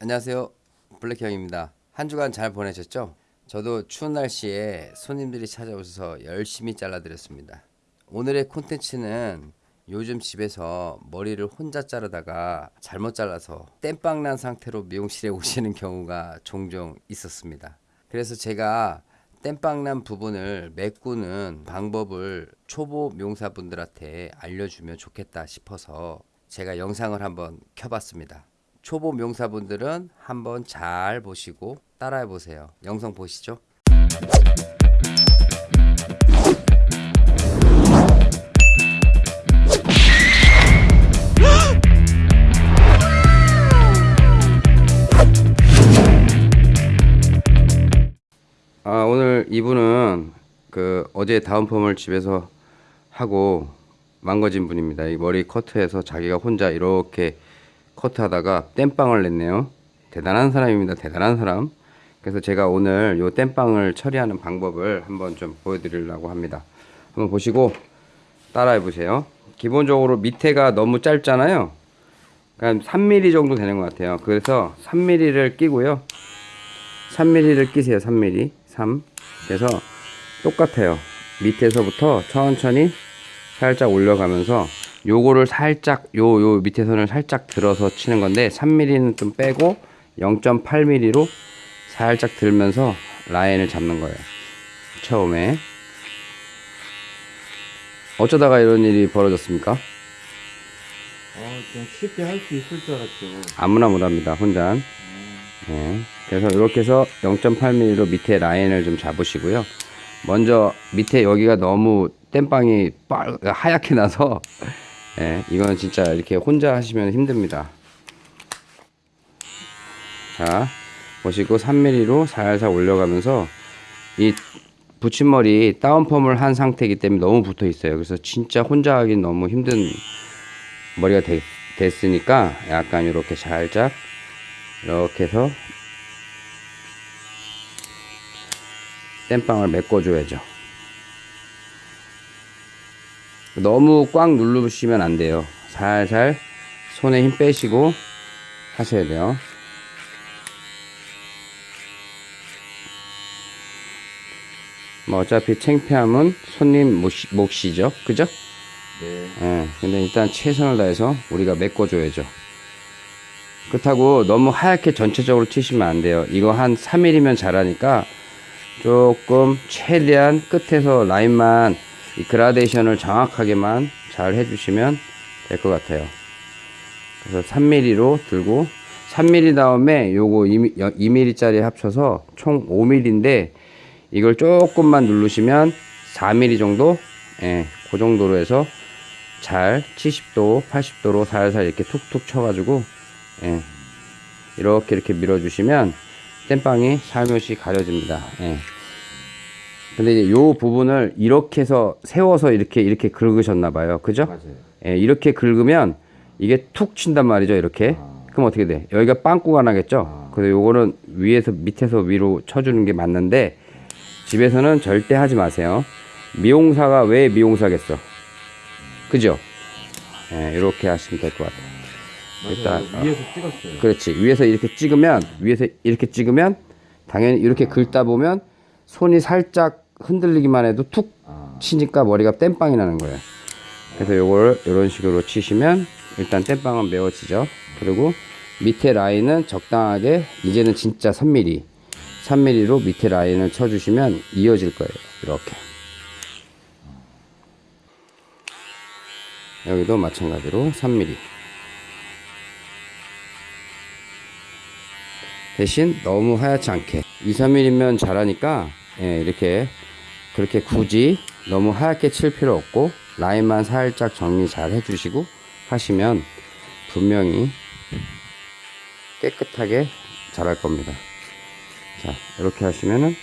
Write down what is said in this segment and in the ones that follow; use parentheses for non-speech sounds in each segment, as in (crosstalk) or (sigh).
안녕하세요. 블랙형입니다. 한 주간 잘 보내셨죠? 저도 추운 날씨에 손님들이 찾아오셔서 열심히 잘라드렸습니다. 오늘의 콘텐츠는 요즘 집에서 머리를 혼자 자르다가 잘못 잘라서 땜빵 난 상태로 미용실에 (laughs) 오시는 경우가 종종 있었습니다. 그래서 제가 땜빵 난 부분을 메꾸는 방법을 초보 미용사분들한테 알려주면 좋겠다 싶어서 제가 영상을 한번 켜봤습니다 초보 명사분들은 한번 잘 보시고 따라해 보세요. 영상 보시죠. 아, 오늘 이분은 그 어제 다운펌을 집에서 하고 망가진 분입니다. 이 머리 커트해서 자기가 혼자 이렇게 커트하다가 땜빵을 냈네요. 대단한 사람입니다. 대단한 사람. 그래서 제가 오늘 요 땜빵을 처리하는 방법을 한번 좀 보여드리려고 합니다. 한번 보시고 따라해 보세요. 기본적으로 밑에가 너무 짧잖아요. 그러니까 3mm 정도 되는 것 같아요. 그래서 3mm를 끼고요. 3mm를 끼세요. 3mm. 3. 그래서 똑같아요. 밑에서부터 천천히 살짝 올려가면서 요거를 살짝 요 요 밑에 선을 살짝 들어서 치는 건데 3mm는 좀 빼고 0.8mm로 살짝 들면서 라인을 잡는 거예요. 처음에 어쩌다가 이런 일이 벌어졌습니까? 아, 그냥 쉽게 할 수 있을 줄 알았죠. 아무나 못합니다. 혼자. 네. 그래서 이렇게 해서 0.8mm로 밑에 라인을 좀 잡으시고요. 먼저 밑에 여기가 너무 땜빵이 빨 하얗게 나서 예, 이건 진짜 이렇게 혼자 하시면 힘듭니다. 자, 보시고 3mm로 살살 올려가면서 이 붙임머리 다운펌을 한 상태이기 때문에 너무 붙어 있어요. 그래서 진짜 혼자 하긴 너무 힘든 머리가 되, 됐으니까 약간 이렇게 살짝 이렇게 해서 땜빵을 메꿔줘야죠. 너무 꽉 누르시면 안 돼요. 살살 손에 힘 빼시고 하셔야 돼요. 뭐 어차피 창피함은 손님 몫이, 몫이죠. 그죠? 네. 예, 근데 일단 최선을 다해서 우리가 메꿔줘야죠. 그렇다고 너무 하얗게 전체적으로 치시면 안 돼요. 이거 한 3mm면 잘하니까 조금 최대한 끝에서 라인만 이 그라데이션을 정확하게만 잘 해주시면 될 것 같아요. 그래서 3mm로 들고 3mm 다음에 요거 2mm 짜리 합쳐서 총 5mm인데 이걸 조금만 누르시면 4mm 정도 예, 그 정도로 해서 잘 70도 80도로 살살 이렇게 툭툭 쳐 가지고 예, 이렇게 이렇게 밀어 주시면 땜빵이 살며시 가려집니다 예. 근데 이제 요 부분을 이렇게 해서 세워서 이렇게 이렇게 긁으셨나 봐요. 그죠? 맞아요. 예, 이렇게 긁으면 이게 툭 친단 말이죠 이렇게. 그럼 어떻게 돼? 여기가 빵꾸가 나겠죠? 그래서 요거는 위에서 밑에서 위로 쳐주는 게 맞는데 집에서는 절대 하지 마세요. 미용사가 왜 미용사겠어? 그죠? 예, 이렇게 하시면 될 것 같아요. 맞아요. 일단, 어. 위에서 찍었어요. 그렇지. 위에서 이렇게 찍으면 위에서 이렇게 찍으면 당연히 이렇게 긁다 보면 손이 살짝 흔들리기만 해도 툭 아, 치니까 머리가 땜빵이 나는 거예요. 그래서 요걸 이런 식으로 치시면 일단 땜빵은 메워지죠. 그리고 밑에 라인은 적당하게 이제는 진짜 3mm 3mm로 밑에 라인을 쳐주시면 이어질 거예요. 이렇게. 여기도 마찬가지로 3mm 대신 너무 하얗지 않게. 2, 3mm면 잘하니까 예, 이렇게 그렇게 굳이 너무 하얗게 칠 필요 없고 라인만 살짝 정리 잘 해주시고 하시면 분명히 깨끗하게 잘할 겁니다. 자 이렇게 하시면은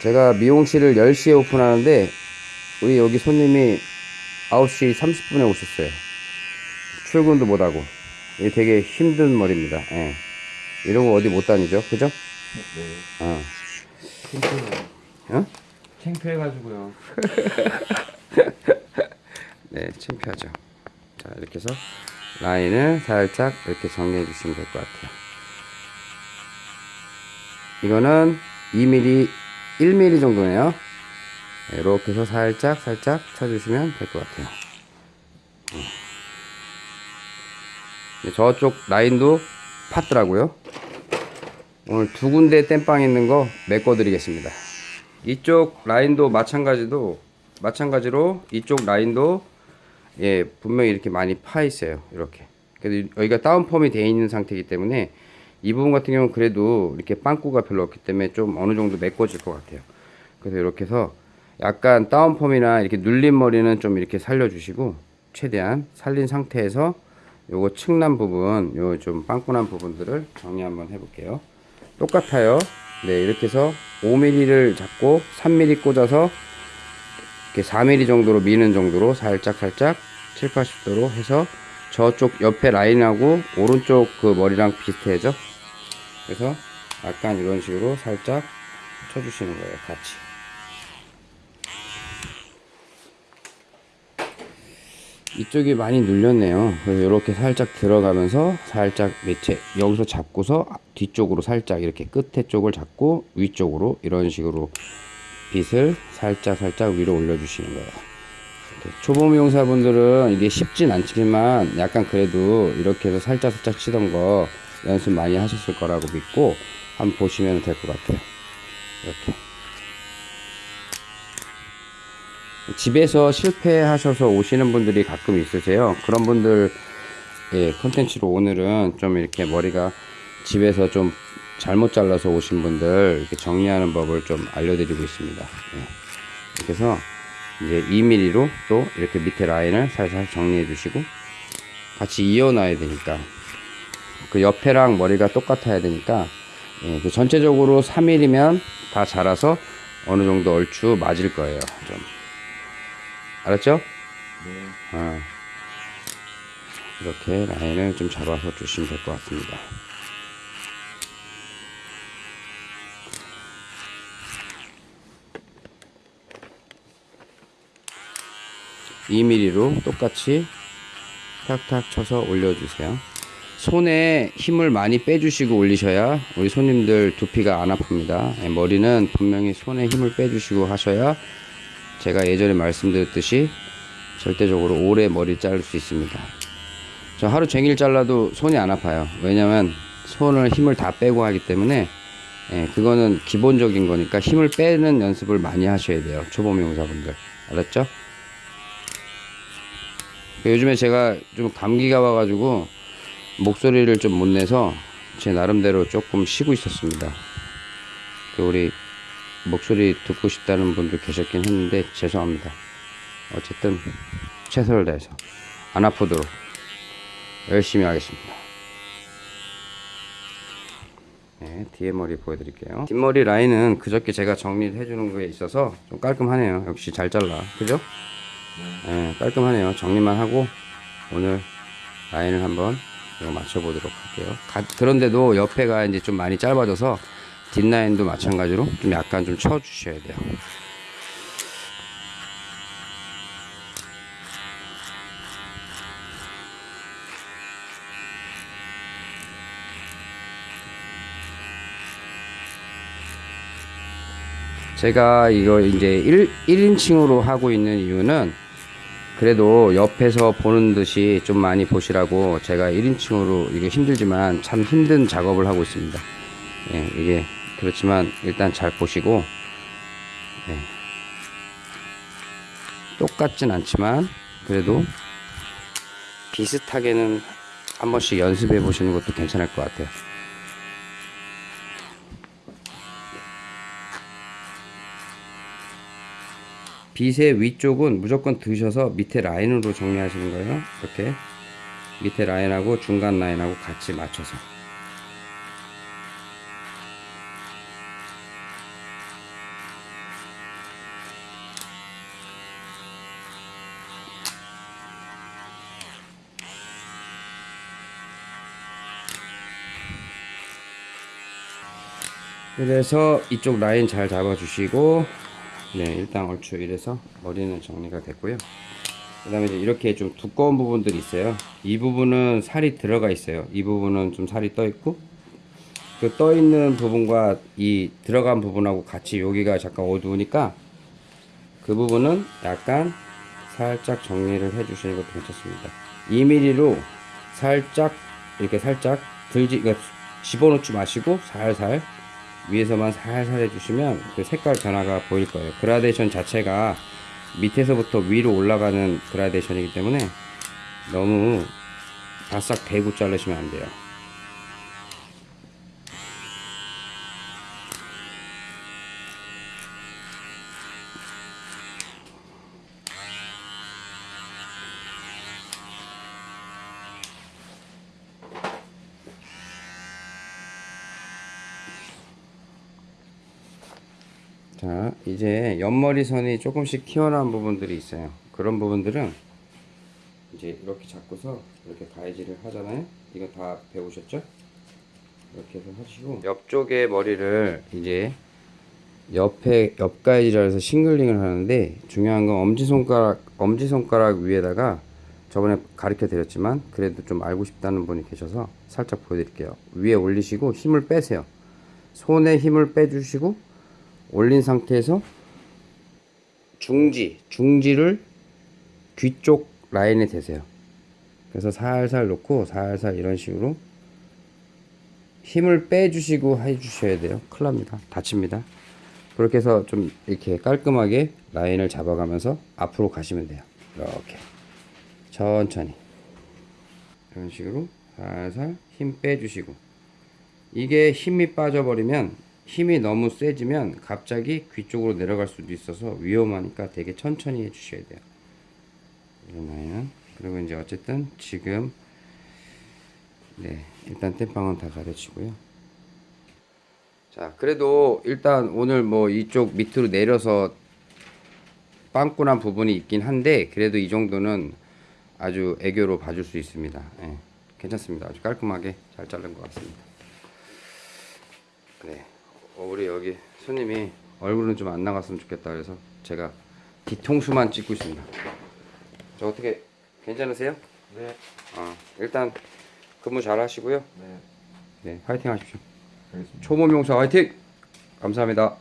제가 미용실을 10시에 오픈하는데 우리 여기 손님이 9시 30분에 오셨어요 출근도 못하고 이게 되게 힘든 머리입니다 예. 이러고 어디 못 다니죠 그죠? 네. 어. 괜찮아요. 어? 창피해가지고요. (laughs) 네, 창피하죠. 자, 이렇게 해서 라인을 살짝 이렇게 정리해 주시면 될 것 같아요. 이거는 2mm, 1mm 정도네요. 네, 이렇게 해서 살짝 살짝 쳐주시면 될 것 같아요. 음. 네, 저쪽 라인도 팠더라고요. 오늘 두 군데 땜빵 있는 거 메꿔 드리겠습니다. 이쪽 라인도 마찬가지도 마찬가지로 이쪽 라인도 예 분명히 이렇게 많이 파 있어요. 이렇게. 그래도 여기가 다운펌이 되어 있는 상태이기 때문에 이 부분 같은 경우는 그래도 이렇게 빵꾸가 별로 없기 때문에 좀 어느 정도 메꿔질 것 같아요. 그래서 이렇게 해서 약간 다운펌이나 이렇게 눌린 머리는 좀 이렇게 살려주시고 최대한 살린 상태에서 요거 측난 부분, 요 좀 빵꾸난 부분들을 정리 한번 해볼게요. 똑같아요. 네, 이렇게 해서 5mm를 잡고 3mm 꽂아서 이렇게 4mm 정도로 미는 정도로 살짝 살짝 7, 80도로 해서 저쪽 옆에 라인하고 오른쪽 그 머리랑 비슷해져. 그래서 약간 이런 식으로 살짝 쳐주시는 거예요, 같이. 이쪽이 많이 눌렸네요. 그래서 이렇게 살짝 들어가면서 살짝 밑에 여기서 잡고서 뒤쪽으로 살짝 이렇게 끝에 쪽을 잡고 위쪽으로 이런 식으로 빗을 살짝 살짝 위로 올려주시는 거예요. 이렇게 초보 미용사분들은 이게 쉽진 않지만 약간 그래도 이렇게 해서 살짝 살짝 치던 거 연습 많이 하셨을 거라고 믿고 한번 보시면 될 것 같아요. 이렇게. 집에서 실패하셔서 오시는 분들이 가끔 있으세요. 그런 분들 예, 컨텐츠로 오늘은 좀 이렇게 머리가 집에서 좀 잘못 잘라서 오신 분들 이렇게 정리하는 법을 좀 알려드리고 있습니다. 예. 이렇게 해서 이제 2mm로 또 이렇게 밑에 라인을 살살 정리해 주시고 같이 이어놔야 되니까 그 옆에랑 머리가 똑같아야 되니까 예, 그 전체적으로 3mm면 다 자라서 어느 정도 얼추 맞을 거예요. 좀. 알았죠? 네. 어. 이렇게 라인을 좀 잡아서 주시면 될 것 같습니다. (2 m m 로 똑같이 탁탁 쳐서 올려주세요. 손에 힘을 많이 빼주시고 올리셔야 우리 손님들 두피가 안 아픕니다. 예, 머리는 분명히 손에 힘을 빼주시고 하셔야 제가 예전에 말씀드렸듯이 절대적으로 오래 머리 자를 수 있습니다. 저 하루 종일 잘라도 손이 안 아파요. 왜냐면 손을 힘을 다 빼고 하기 때문에 예, 그거는 기본적인 거니까 힘을 빼는 연습을 많이 하셔야 돼요. 초보 미용사분들. 알았죠? 요즘에 제가 좀 감기가 와가지고 목소리를 좀 못 내서 제 나름대로 조금 쉬고 있었습니다. 그 우리 목소리 듣고 싶다는 분도 계셨긴 했는데 죄송합니다. 어쨌든 최선을 다해서 안 아프도록 열심히 하겠습니다. 네, 뒤에 머리 보여드릴게요. 뒷머리 라인은 그저께 제가 정리를 해주는 거에 있어서 좀 깔끔하네요. 역시 잘 잘라. 그죠? 네, 깔끔하네요. 정리만 하고 오늘 라인을 한번 맞춰보도록 할게요. 가- 그런데도 옆에가 이제 좀 많이 짧아져서 뒷라인도 마찬가지로 좀 약간 좀 쳐주셔야 돼요. 제가 이거 이제 1, 1인칭으로 하고 있는 이유는 그래도 옆에서 보는 듯이 좀 많이 보시라고 제가 1인칭으로 이게 힘들지만 참 힘든 작업을 하고 있습니다. 예, 이게 그렇지만 일단 잘 보시고 예. 똑같진 않지만 그래도 비슷하게는 한 번씩 연습해 보시는 것도 괜찮을 것 같아요. 빗의 위쪽은 무조건 드셔서 밑에 라인으로 정리하시는 거예요. 이렇게 밑에 라인하고 중간 라인하고 같이 맞춰서. 그래서 이쪽 라인 잘 잡아주시고 네, 일단 얼추 이래서 머리는 정리가 됐고요. 그 다음에 이제 이렇게 좀 두꺼운 부분들이 있어요. 이 부분은 살이 들어가 있어요. 이 부분은 좀 살이 떠 있고, 그 떠 있는 부분과 이 들어간 부분하고 같이 여기가 잠깐 어두우니까 그 부분은 약간 살짝 정리를 해 주시는 것도 괜찮습니다. 2mm로 살짝 이렇게 살짝 들지 그러니까 집어넣지 마시고 살살 위에서만 살살 해주시면 그 색깔 변화가 보일 거예요. 그라데이션 자체가 밑에서부터 위로 올라가는 그라데이션이기 때문에 너무 바싹 대고 자르시면 안 돼요. 자, 이제 옆머리 선이 조금씩 튀어나온 부분들이 있어요. 그런 부분들은 이제 이렇게 잡고서 이렇게 가위질을 하잖아요. 이거 다 배우셨죠? 이렇게 해서 하시고 옆쪽에 머리를 이제 옆에 옆가위질을 해서 싱글링을 하는데 중요한 건 엄지손가락 엄지손가락 위에다가 저번에 가르쳐 드렸지만 그래도 좀 알고 싶다는 분이 계셔서 살짝 보여드릴게요. 위에 올리시고 힘을 빼세요. 손에 힘을 빼주시고 올린 상태에서 중지, 중지를 귀쪽 라인에 대세요. 그래서 살살 놓고 살살 이런 식으로 힘을 빼주시고 해주셔야 돼요. 큰일 납니다. 다칩니다. 그렇게 해서 좀 이렇게 깔끔하게 라인을 잡아가면서 앞으로 가시면 돼요. 이렇게 천천히 이런 식으로 살살 힘 빼주시고 이게 힘이 빠져버리면 힘이 너무 세지면 갑자기 귀 쪽으로 내려갈 수도 있어서 위험하니까 되게 천천히 해주셔야 돼요. 이런 라인은 그리고 이제 어쨌든 지금 네 일단 땜빵은 다 가르치고요. 자 그래도 일단 오늘 뭐 이쪽 밑으로 내려서 빵꾸난 부분이 있긴 한데 그래도 이 정도는 아주 애교로 봐줄 수 있습니다. 예, 괜찮습니다. 아주 깔끔하게 잘 자른 것 같습니다. 네. 어, 우리 여기 손님이 얼굴은 좀 안 나갔으면 좋겠다 그래서 제가 뒤통수만 찍고 있습니다. 저 어떻게 괜찮으세요? 네. 어, 일단 근무 잘 하시고요. 네. 네, 화이팅 하십시오. 알겠습니다. 초보 명사 화이팅! 감사합니다.